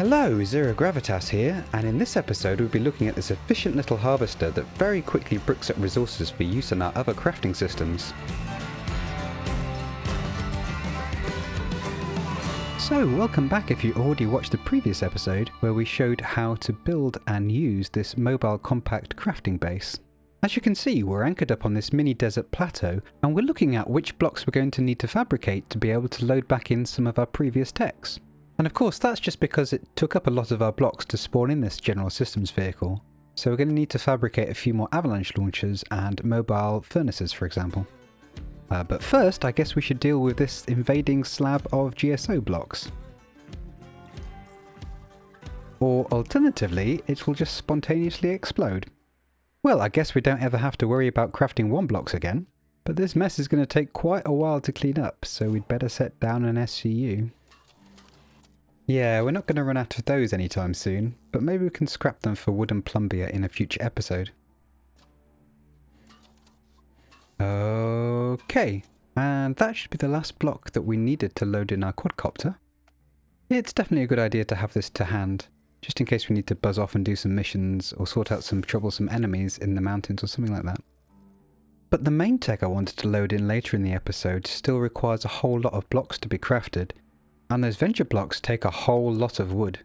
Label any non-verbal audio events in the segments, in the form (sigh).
Hello, Zero Gravitas here, and in this episode we'll be looking at this efficient little harvester that very quickly bricks up resources for use in our other crafting systems. So, welcome back if you already watched the previous episode where we showed how to build and use this mobile compact crafting base. As you can see, we're anchored up on this mini desert plateau and we're looking at which blocks we're going to need to fabricate to be able to load back in some of our previous techs. And of course that's just because it took up a lot of our blocks to spawn in this General Systems vehicle. So we're going to need to fabricate a few more avalanche launchers and mobile furnaces for example. Uh, but first I guess we should deal with this invading slab of GSO blocks. Or alternatively, it will just spontaneously explode. Well, I guess we don't ever have to worry about crafting one blocks again. But this mess is going to take quite a while to clean up, so we'd better set down an SCU. Yeah, we're not going to run out of those anytime soon, but maybe we can scrap them for wooden plumbite in a future episode. Okay, and that should be the last block that we needed to load in our quadcopter. It's definitely a good idea to have this to hand, just in case we need to buzz off and do some missions or sort out some troublesome enemies in the mountains or something like that. But the main tech I wanted to load in later in the episode still requires a whole lot of blocks to be crafted, and those venture blocks take a whole lot of wood.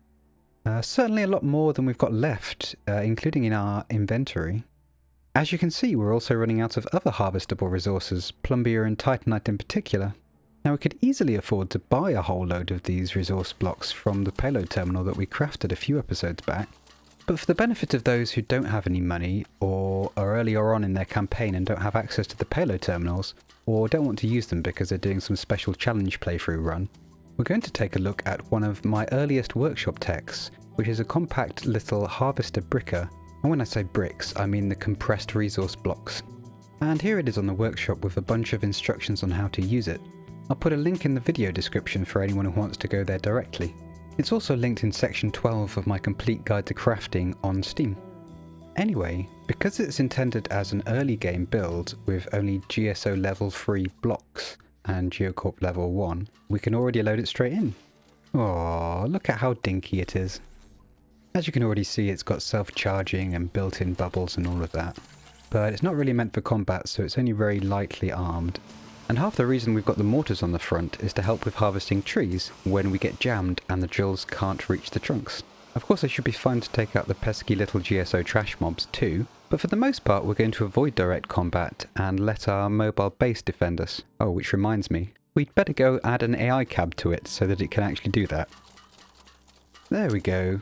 Uh, certainly a lot more than we've got left, uh, including in our inventory. As you can see, we're also running out of other harvestable resources, plumbite and titanite in particular. Now we could easily afford to buy a whole load of these resource blocks from the payload terminal that we crafted a few episodes back, but for the benefit of those who don't have any money, or are earlier on in their campaign and don't have access to the payload terminals, or don't want to use them because they're doing some special challenge playthrough run, we're going to take a look at one of my earliest workshop techs, which is a compact little harvester bricker. And when I say bricks, I mean the compressed resource blocks. And here it is on the workshop with a bunch of instructions on how to use it. I'll put a link in the video description for anyone who wants to go there directly. It's also linked in section 12 of my complete guide to crafting on Steam. Anyway, because it's intended as an early game build with only GSO level 3 blocks, and Geocorp level 1, we can already load it straight in. Oh, look at how dinky it is. As you can already see, it's got self-charging and built-in bubbles and all of that. But it's not really meant for combat, so it's only very lightly armed. And half the reason we've got the mortars on the front is to help with harvesting trees when we get jammed and the drills can't reach the trunks. Of course, it should be fine to take out the pesky little GSO trash mobs too, but for the most part, we're going to avoid direct combat and let our mobile base defend us. Oh, which reminds me, we'd better go add an AI cab to it so that it can actually do that. There we go.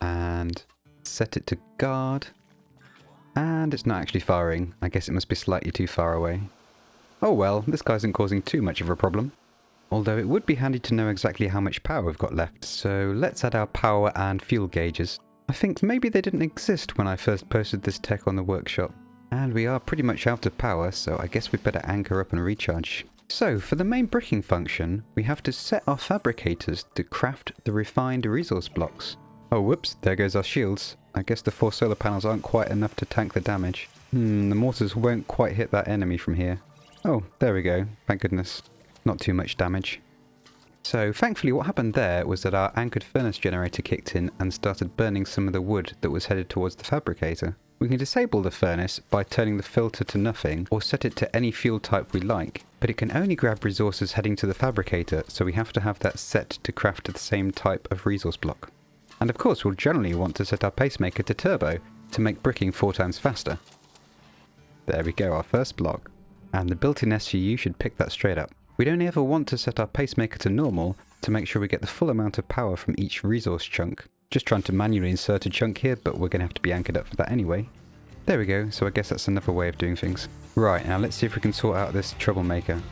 And set it to guard. And it's not actually firing. I guess it must be slightly too far away. Oh well, this guy isn't causing too much of a problem. Although it would be handy to know exactly how much power we've got left, so let's add our power and fuel gauges. I think maybe they didn't exist when I first posted this tech on the workshop. And we are pretty much out of power, so I guess we'd better anchor up and recharge. So, for the main bricking function, we have to set our fabricators to craft the refined resource blocks. Oh whoops, there goes our shields. I guess the four solar panels aren't quite enough to tank the damage. Hmm, the mortars won't quite hit that enemy from here. Oh, there we go, thank goodness. Not too much damage. So thankfully what happened there was that our anchored furnace generator kicked in and started burning some of the wood that was headed towards the fabricator. We can disable the furnace by turning the filter to nothing or set it to any fuel type we like, but it can only grab resources heading to the fabricator so we have to have that set to craft the same type of resource block. And of course we'll generally want to set our pacemaker to turbo to make bricking four times faster. There we go, our first block. And the built-in SCU should pick that straight up. We'd only ever want to set our pacemaker to normal to make sure we get the full amount of power from each resource chunk. Just trying to manually insert a chunk here, but we're going to have to be anchored up for that anyway. There we go, so I guess that's another way of doing things. Right, now let's see if we can sort out this troublemaker.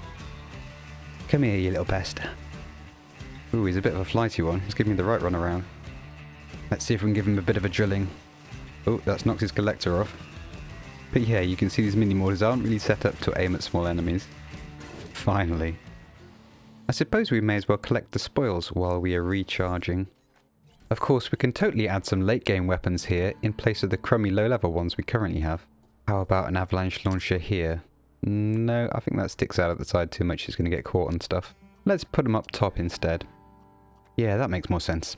Come here, you little pest. Ooh, he's a bit of a flighty one. He's giving me the right run around. Let's see if we can give him a bit of a drilling. Oh, that's knocked his collector off. But yeah, you can see these mini mortars aren't really set up to aim at small enemies. Finally. I suppose we may as well collect the spoils while we are recharging. Of course, we can totally add some late game weapons here in place of the crummy low level ones we currently have. How about an avalanche launcher here? No, I think that sticks out at the side too much, it's going to get caught on stuff. Let's put them up top instead. Yeah, that makes more sense.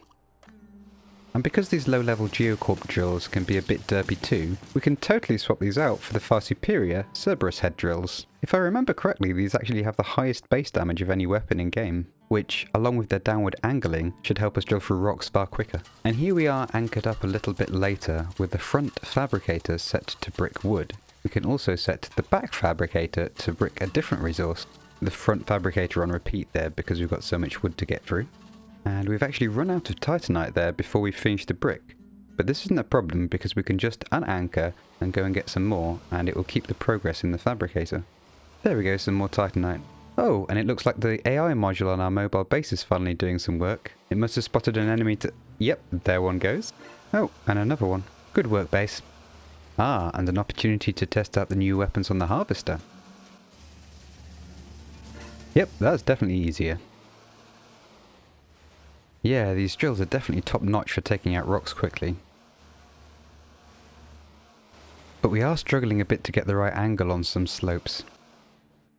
And because these low-level Geocorp drills can be a bit derpy too, we can totally swap these out for the far superior Cerberus head drills. If I remember correctly, these actually have the highest base damage of any weapon in game, which, along with their downward angling, should help us drill through rocks far quicker. And here we are anchored up a little bit later with the front fabricator set to brick wood. We can also set the back fabricator to brick a different resource. The front fabricator on repeat there because we've got so much wood to get through. And we've actually run out of titanite there before we finish the brick. But this isn't a problem because we can just unanchor and go and get some more and it will keep the progress in the fabricator. There we go, some more titanite. Oh, and it looks like the AI module on our mobile base is finally doing some work. It must have spotted an enemy to... Yep, there one goes. Oh, and another one. Good work, base. Ah, and an opportunity to test out the new weapons on the harvester. Yep, that's definitely easier. Yeah, these drills are definitely top notch for taking out rocks quickly. But we are struggling a bit to get the right angle on some slopes.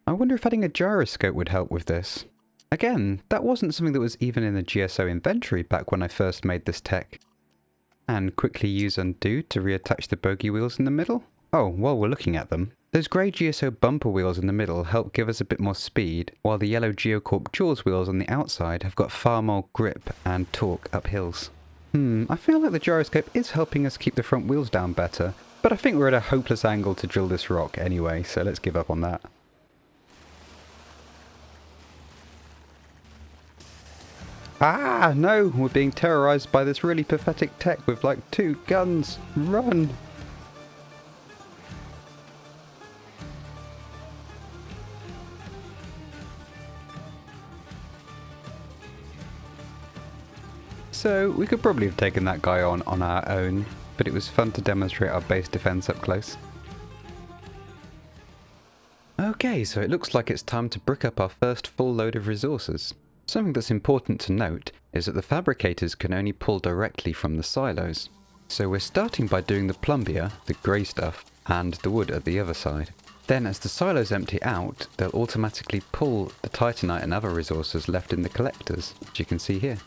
I wonder if adding a gyroscope would help with this. Again, that wasn't something that was even in the GSO inventory back when I first made this tech. And quickly use undo to reattach the bogey wheels in the middle? Oh, while we're looking at them, those grey GSO bumper wheels in the middle help give us a bit more speed, while the yellow Geocorp Jaws wheels on the outside have got far more grip and torque up hills. Hmm, I feel like the gyroscope is helping us keep the front wheels down better, but I think we're at a hopeless angle to drill this rock anyway, so let's give up on that. Ah, no, we're being terrorized by this really pathetic tech with like two guns. Run! So we could probably have taken that guy on on our own, but it was fun to demonstrate our base defense up close. Okay, so it looks like it's time to brick up our first full load of resources. Something that's important to note is that the fabricators can only pull directly from the silos. So we're starting by doing the plumbite, the grey stuff, and the wood at the other side. Then as the silos empty out, they'll automatically pull the titanite and other resources left in the collectors, as you can see here.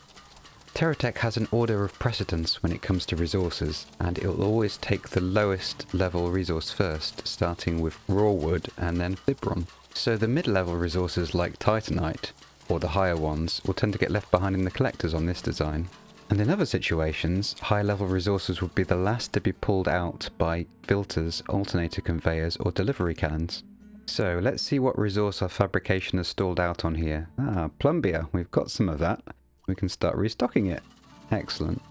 TerraTech has an order of precedence when it comes to resources, and it will always take the lowest level resource first, starting with raw wood and then fibron. So the mid-level resources like titanite, or the higher ones, will tend to get left behind in the collectors on this design. And in other situations, high-level resources would be the last to be pulled out by filters, alternator conveyors, or delivery cannons. So let's see what resource our fabrication has stalled out on here. Ah, plumbite, we've got some of that we can start restocking it. Excellent.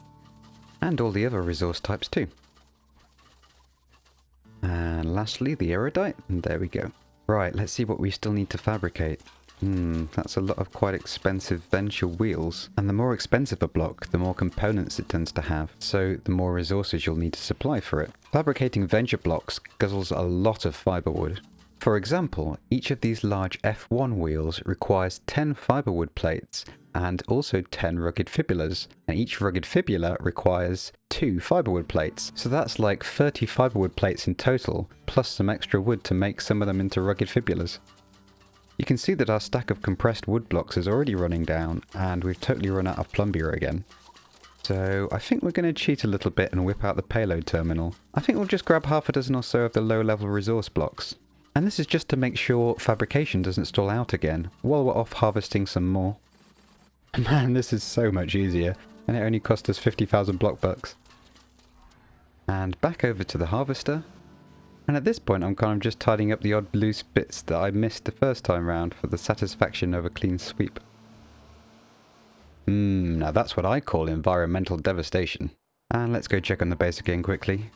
And all the other resource types too. And lastly, the erudite, and there we go. Right, let's see what we still need to fabricate. Hmm, that's a lot of quite expensive Venture wheels. And the more expensive a block, the more components it tends to have, so the more resources you'll need to supply for it. Fabricating Venture blocks guzzles a lot of fiberwood. For example, each of these large F1 wheels requires 10 fiberwood plates and also 10 rugged fibulas, and each rugged fibula requires 2 fiberwood plates. So that's like 30 fiberwood plates in total, plus some extra wood to make some of them into rugged fibulas. You can see that our stack of compressed wood blocks is already running down, and we've totally run out of plumbite again. So I think we're going to cheat a little bit and whip out the payload terminal. I think we'll just grab half a dozen or so of the low level resource blocks. And this is just to make sure fabrication doesn't stall out again, while we're off harvesting some more. (laughs) Man, this is so much easier, and it only cost us 50,000 block bucks. And back over to the harvester. And at this point I'm kind of just tidying up the odd loose bits that I missed the first time round for the satisfaction of a clean sweep. Hmm, now that's what I call environmental devastation. And let's go check on the base again quickly.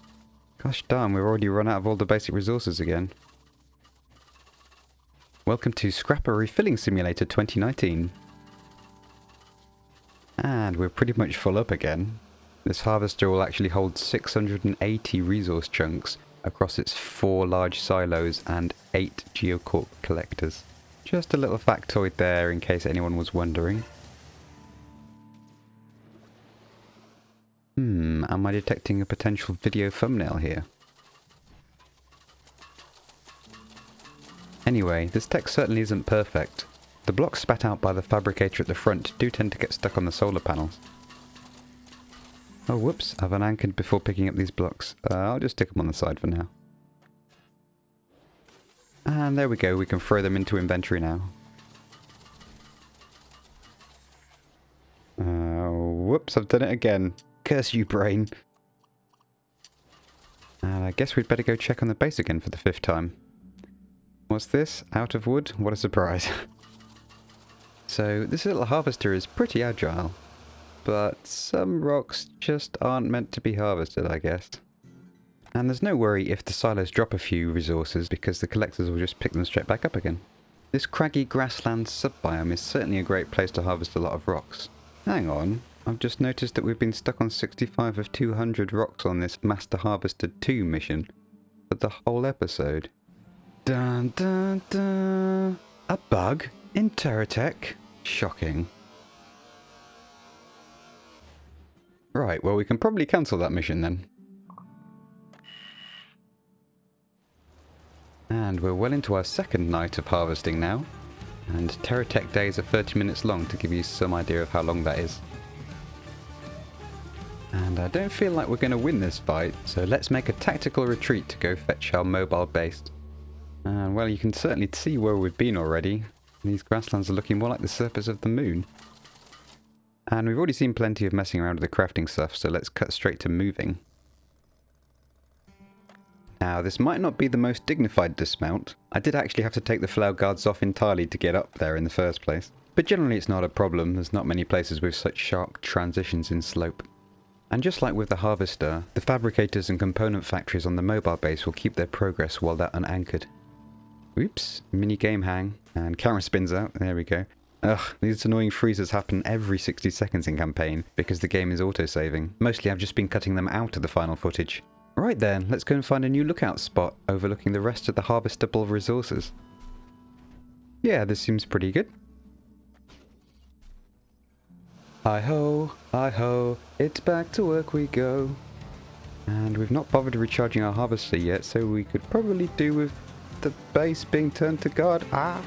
Gosh darn, we've already run out of all the basic resources again. Welcome to Scrapper Refilling Simulator 2019. And we're pretty much full up again. This harvester will actually hold 680 resource chunks across its four large silos and eight Geocorp collectors. Just a little factoid there in case anyone was wondering. Hmm, am I detecting a potential video thumbnail here? Anyway, this tech certainly isn't perfect, the blocks spat out by the fabricator at the front do tend to get stuck on the solar panels. Oh, whoops. I've unanchored before picking up these blocks. Uh, I'll just stick them on the side for now. And there we go. We can throw them into inventory now. Uh, whoops, I've done it again. Curse you, brain. And I guess we'd better go check on the base again for the fifth time. What's this? Out of wood? What a surprise. (laughs) so this little harvester is pretty agile. But some rocks just aren't meant to be harvested, I guess. And there's no worry if the silos drop a few resources because the collectors will just pick them straight back up again. This craggy grassland subbiome is certainly a great place to harvest a lot of rocks. Hang on, I've just noticed that we've been stuck on 65 of 200 rocks on this Master Harvester 2 mission for the whole episode. Dun dun dun! A bug in TerraTech? Shocking. Right, well we can probably cancel that mission then. And we're well into our second night of harvesting now. And TerraTech days are 30 minutes long to give you some idea of how long that is. And I don't feel like we're going to win this fight, so let's make a tactical retreat to go fetch our mobile base. And well, you can certainly see where we've been already. These grasslands are looking more like the surface of the moon. And we've already seen plenty of messing around with the crafting stuff, so let's cut straight to moving. Now, this might not be the most dignified dismount. I did actually have to take the flower guards off entirely to get up there in the first place. But generally it's not a problem, there's not many places with such sharp transitions in slope. And just like with the Harvester, the fabricators and component factories on the mobile base will keep their progress while they're unanchored. Oops, mini game hang, and camera spins out, there we go. Ugh, these annoying freezes happen every 60 seconds in campaign because the game is auto-saving. Mostly I've just been cutting them out of the final footage. Right then, let's go and find a new lookout spot overlooking the rest of the harvestable resources. Yeah, this seems pretty good. Hi-ho, hi-ho, it's back to work we go. And we've not bothered recharging our harvester yet, so we could probably do with base being turned to guard. Ah,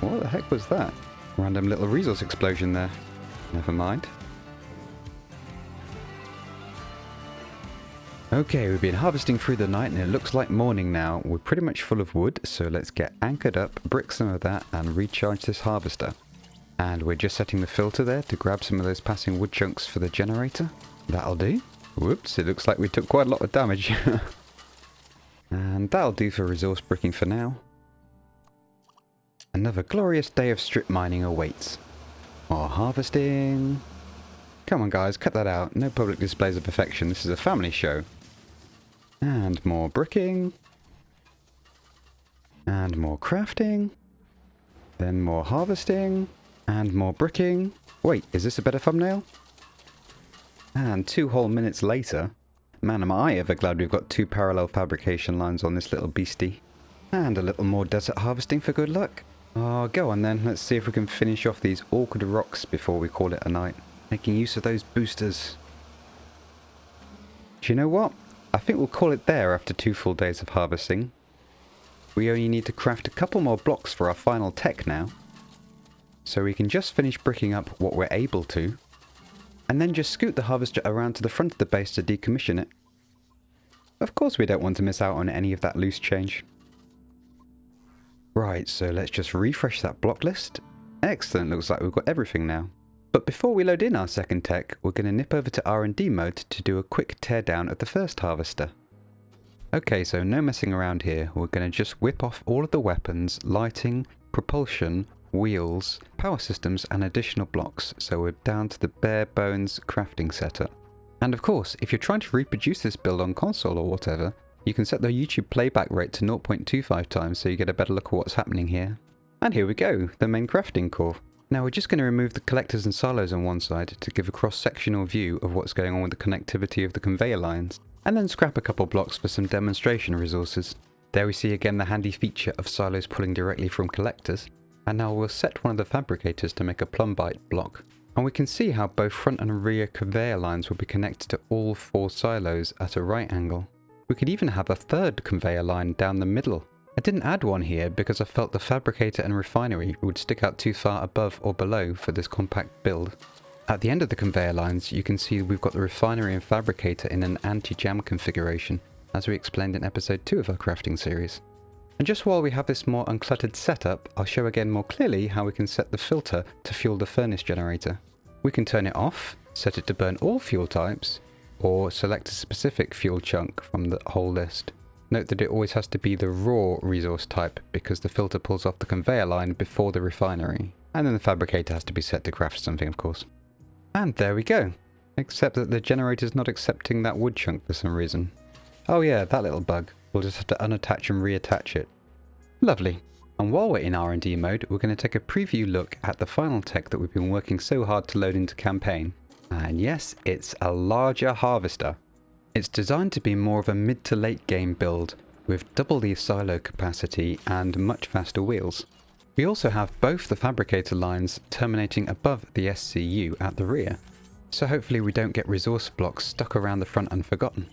what the heck was that? Random little resource explosion there. Never mind. Okay, we've been harvesting through the night and it looks like morning now. We're pretty much full of wood, so let's get anchored up, brick some of that and recharge this harvester. And we're just setting the filter there to grab some of those passing wood chunks for the generator. That'll do. Whoops, it looks like we took quite a lot of damage. (laughs) and that'll do for resource bricking for now. Another glorious day of strip mining awaits. More harvesting. Come on guys, cut that out. No public displays of affection. This is a family show. And more bricking. And more crafting. Then more harvesting. And more bricking. Wait, is this a better thumbnail? And two whole minutes later. Man, am I ever glad we've got two parallel fabrication lines on this little beastie. And a little more desert harvesting for good luck. Oh, go on then. Let's see if we can finish off these awkward rocks before we call it a night. Making use of those boosters. Do you know what? I think we'll call it there after two full days of harvesting. We only need to craft a couple more blocks for our final tech now. So we can just finish bricking up what we're able to. And then just scoot the harvester around to the front of the base to decommission it. Of course we don't want to miss out on any of that loose change. Right, so let's just refresh that block list. Excellent, looks like we've got everything now. But before we load in our second tech, we're going to nip over to R&D mode to do a quick teardown of the first harvester. Okay, so no messing around here. We're going to just whip off all of the weapons, lighting, propulsion, wheels, power systems and additional blocks, so we're down to the bare bones crafting setup. And of course, if you're trying to reproduce this build on console or whatever, you can set the YouTube playback rate to 0.25 times so you get a better look at what's happening here. And here we go, the main crafting core. Now we're just going to remove the collectors and silos on one side to give a cross-sectional view of what's going on with the connectivity of the conveyor lines, and then scrap a couple blocks for some demonstration resources. There we see again the handy feature of silos pulling directly from collectors, and now we'll set one of the fabricators to make a plumbite block. And we can see how both front and rear conveyor lines will be connected to all four silos at a right angle. We could even have a third conveyor line down the middle I didn't add one here because I felt the fabricator and refinery would stick out too far above or below for this compact build. At the end of the conveyor lines, you can see we've got the refinery and fabricator in an anti-jam configuration, as we explained in episode 2 of our crafting series. And just while we have this more uncluttered setup, I'll show again more clearly how we can set the filter to fuel the furnace generator. We can turn it off, set it to burn all fuel types, or select a specific fuel chunk from the whole list. Note that it always has to be the raw resource type because the filter pulls off the conveyor line before the refinery. And then the fabricator has to be set to craft something of course. And there we go. Except that the generator's not accepting that wood chunk for some reason. Oh yeah, that little bug. We'll just have to unattach and reattach it. Lovely. And while we're in R&D mode, we're going to take a preview look at the final tech that we've been working so hard to load into campaign. And yes, it's a larger harvester. It's designed to be more of a mid to late game build, with double the silo capacity and much faster wheels. We also have both the fabricator lines terminating above the SCU at the rear, so hopefully we don't get resource blocks stuck around the front unforgotten.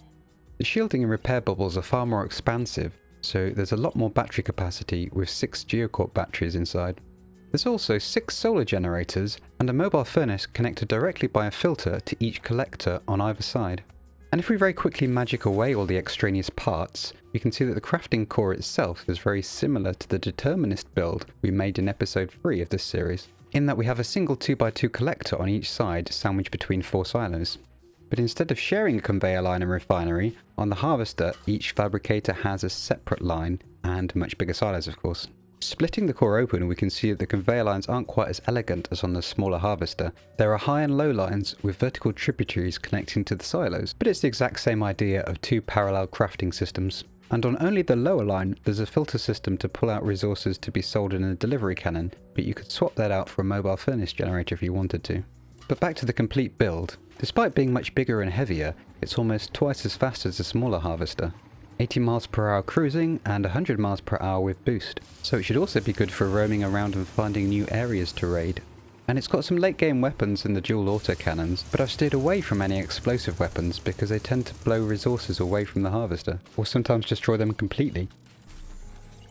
The shielding and repair bubbles are far more expansive, so there's a lot more battery capacity with 6 Geocorp batteries inside. There's also 6 solar generators and a mobile furnace connected directly by a filter to each collector on either side. And if we very quickly magic away all the extraneous parts, we can see that the crafting core itself is very similar to the determinist build we made in episode 3 of this series, in that we have a single 2x2 collector on each side sandwiched between four silos. But instead of sharing a conveyor line and refinery, on the harvester each fabricator has a separate line, and much bigger silos of course. Splitting the core open we can see that the conveyor lines aren't quite as elegant as on the smaller harvester. There are high and low lines with vertical tributaries connecting to the silos, but it's the exact same idea of two parallel crafting systems. And on only the lower line, there's a filter system to pull out resources to be sold in a delivery cannon, but you could swap that out for a mobile furnace generator if you wanted to. But back to the complete build. Despite being much bigger and heavier, it's almost twice as fast as the smaller harvester. 80 miles per hour cruising and 100 miles per hour with boost, so it should also be good for roaming around and finding new areas to raid. And it's got some late game weapons in the dual autocannons, but I've steered away from any explosive weapons because they tend to blow resources away from the harvester, or sometimes destroy them completely.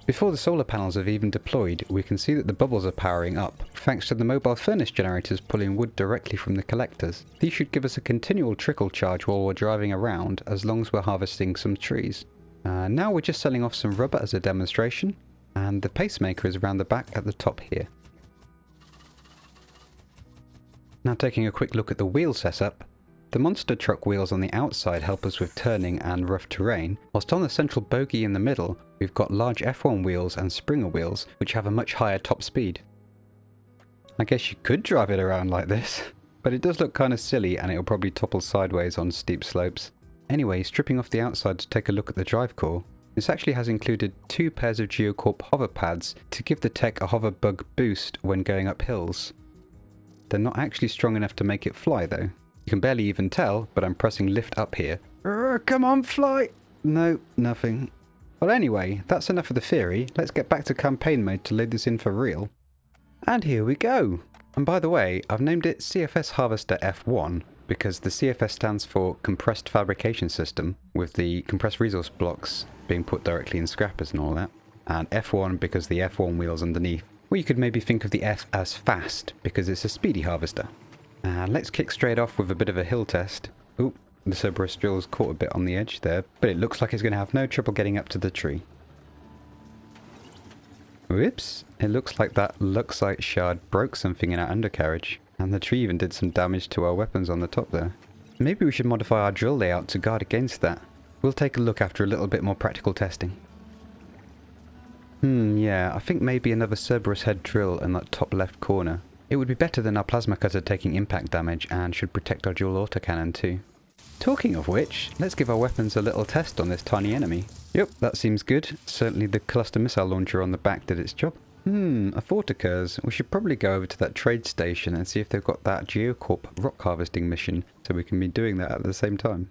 Before the solar panels have even deployed, we can see that the bubbles are powering up, thanks to the mobile furnace generators pulling wood directly from the collectors. These should give us a continual trickle charge while we're driving around, as long as we're harvesting some trees. Uh, now we're just selling off some rubber as a demonstration, and the pacemaker is around the back at the top here. Now taking a quick look at the wheel setup, the monster truck wheels on the outside help us with turning and rough terrain, whilst on the central bogie in the middle, we've got large F1 wheels and Springer wheels, which have a much higher top speed. I guess you could drive it around like this, (laughs) but it does look kind of silly and it'll probably topple sideways on steep slopes. Anyway, stripping off the outside to take a look at the drive core, this actually has included two pairs of Geocorp hover pads to give the tech a hover bug boost when going up hills. They're not actually strong enough to make it fly though, you can barely even tell, but I'm pressing lift up here. come on, fly! No, nothing. Well anyway, that's enough of the theory. Let's get back to campaign mode to load this in for real. And here we go! And by the way, I've named it CFS Harvester F1 because the CFS stands for Compressed Fabrication System, with the compressed resource blocks being put directly in scrappers and all that. And F1 because the F1 wheels underneath. Or you could maybe think of the F as fast, because it's a speedy harvester. Uh, let's kick straight off with a bit of a hill test. Oop, the Cerberus drill's caught a bit on the edge there, but it looks like it's going to have no trouble getting up to the tree. Whoops, it looks like that Luxite shard broke something in our undercarriage, and the tree even did some damage to our weapons on the top there. Maybe we should modify our drill layout to guard against that. We'll take a look after a little bit more practical testing. Hmm, yeah, I think maybe another Cerberus head drill in that top left corner. It would be better than our plasma cutter taking impact damage and should protect our dual autocannon too. Talking of which, let's give our weapons a little test on this tiny enemy. Yep, that seems good. Certainly the cluster missile launcher on the back did its job. Hmm, a thought occurs. We should probably go over to that trade station and see if they've got that Geocorp rock harvesting mission so we can be doing that at the same time.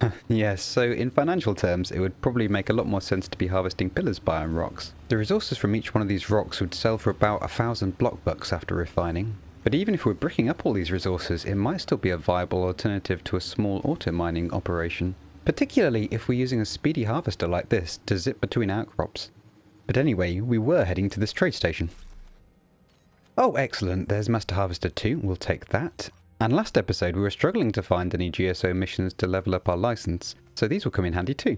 (laughs) yes, so in financial terms, it would probably make a lot more sense to be harvesting pillars biome rocks. The resources from each one of these rocks would sell for about a thousand block bucks after refining. But even if we're bricking up all these resources, it might still be a viable alternative to a small auto mining operation. particularly if we're using a speedy harvester like this to zip between outcrops. But anyway, we were heading to this trade station. Oh, excellent. There's Master Harvester 2. We'll take that. And last episode, we were struggling to find any GSO missions to level up our license, so these will come in handy too.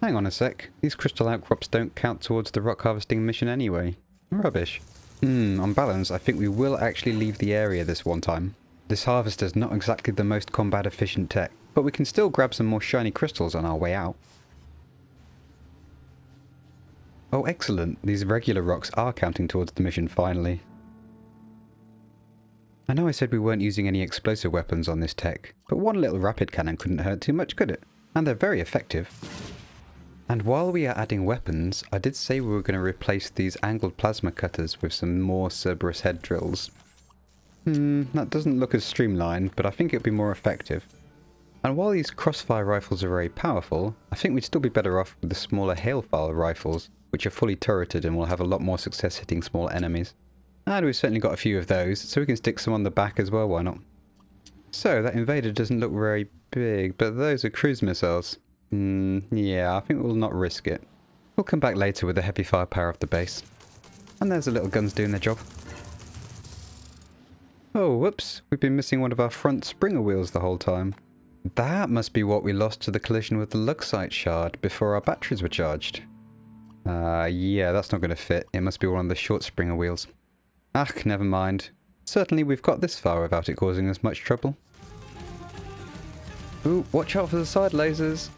Hang on a sec. These crystal outcrops don't count towards the rock harvesting mission anyway. Rubbish. Hmm, on balance, I think we will actually leave the area this one time. This harvester's not exactly the most combat efficient tech, but we can still grab some more shiny crystals on our way out. Oh excellent, these regular rocks are counting towards the mission finally. I know I said we weren't using any explosive weapons on this tech, but one little rapid cannon couldn't hurt too much, could it? And they're very effective. And while we are adding weapons, I did say we were going to replace these angled plasma cutters with some more Cerberus head drills. Hmm, that doesn't look as streamlined, but I think it would be more effective. And while these crossfire rifles are very powerful, I think we'd still be better off with the smaller hailfire rifles, which are fully turreted and will have a lot more success hitting small enemies. And we've certainly got a few of those, so we can stick some on the back as well, why not? So, that invader doesn't look very big, but those are cruise missiles. Hmm, yeah, I think we'll not risk it. We'll come back later with the heavy firepower of the base. And there's the little guns doing their job. Oh, whoops, we've been missing one of our front springer wheels the whole time. That must be what we lost to the collision with the Luxite shard before our batteries were charged. Uh, yeah, that's not going to fit. It must be one of the short springer wheels. Ach, never mind. Certainly we've got this far without it causing us much trouble. Ooh, watch out for the side lasers.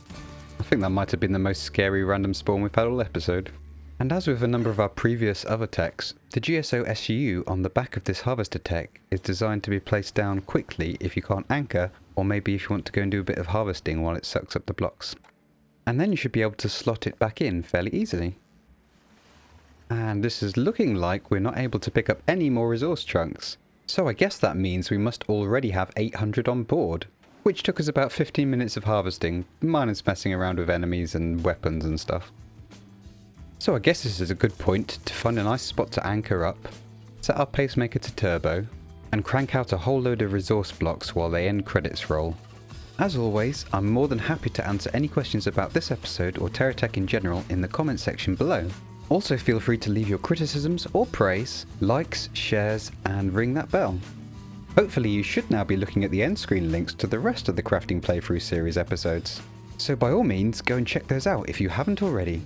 I think that might have been the most scary random spawn we've had all episode. And as with a number of our previous other techs, the GSO SCU on the back of this harvester tech is designed to be placed down quickly if you can't anchor, or maybe if you want to go and do a bit of harvesting while it sucks up the blocks. And then you should be able to slot it back in fairly easily. And this is looking like we're not able to pick up any more resource chunks. So I guess that means we must already have 800 on board. Which took us about 15 minutes of harvesting, minus messing around with enemies and weapons and stuff. So I guess this is a good point to find a nice spot to anchor up, set our pacemaker to turbo, and crank out a whole load of resource blocks while the end credits roll. As always, I'm more than happy to answer any questions about this episode or TerraTech in general in the comment section below. Also feel free to leave your criticisms or praise, likes, shares, and ring that bell. Hopefully you should now be looking at the end screen links to the rest of the Crafting Playthrough series episodes. So by all means, go and check those out if you haven't already.